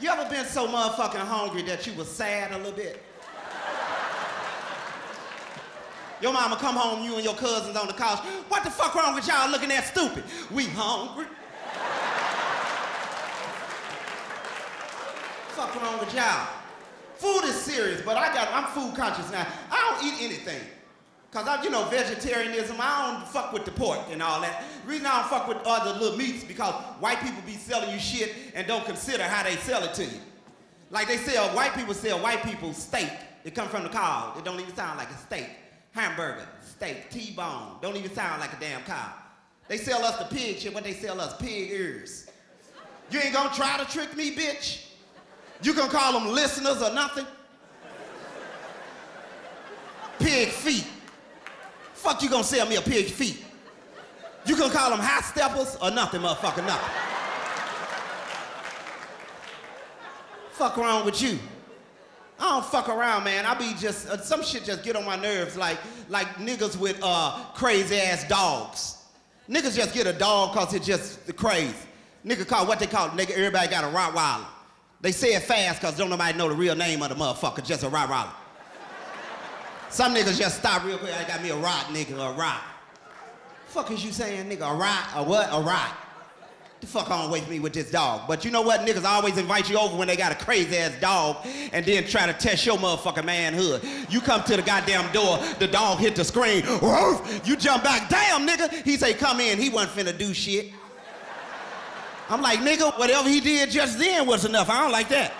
You ever been so motherfucking hungry that you was sad a little bit? Your mama come home, you and your cousins on the couch. What the fuck wrong with y'all looking that stupid? We hungry. fuck wrong with y'all? Food is serious, but I got, I'm food conscious now. I don't eat anything. Cause I, you know, vegetarianism, I don't fuck with the pork and all that. The reason I don't fuck with other little meats because white people be selling you shit and don't consider how they sell it to you. Like they sell, white people sell white people steak. It come from the cow. It don't even sound like a steak. Hamburger, steak, T-bone. Don't even sound like a damn cow. They sell us the pig shit, but they sell us, pig ears. You ain't gonna try to trick me, bitch? You gonna call them listeners or nothing? Pig feet. Fuck you gonna sell me a pig feet? You gonna call them high steppers or nothing, motherfucker, nothing. fuck wrong with you? I don't fuck around, man. I be just, uh, some shit just get on my nerves like, like niggas with uh, crazy ass dogs. Niggas just get a dog cause it's just the crazy. Nigga call, what they call nigga, everybody got a Rottweiler. They say it fast cause don't nobody know the real name of the motherfucker, just a Rottweiler. Some niggas just stop real quick. I got me a rock, nigga, a rock. Fuck is you saying, nigga? A rock, A what? A rock? The fuck on with me with this dog. But you know what? Niggas always invite you over when they got a crazy ass dog and then try to test your motherfucking manhood. You come to the goddamn door, the dog hit the screen. Woof, you jump back. Damn, nigga. He say, come in. He wasn't finna do shit. I'm like, nigga, whatever he did just then was enough. I don't like that.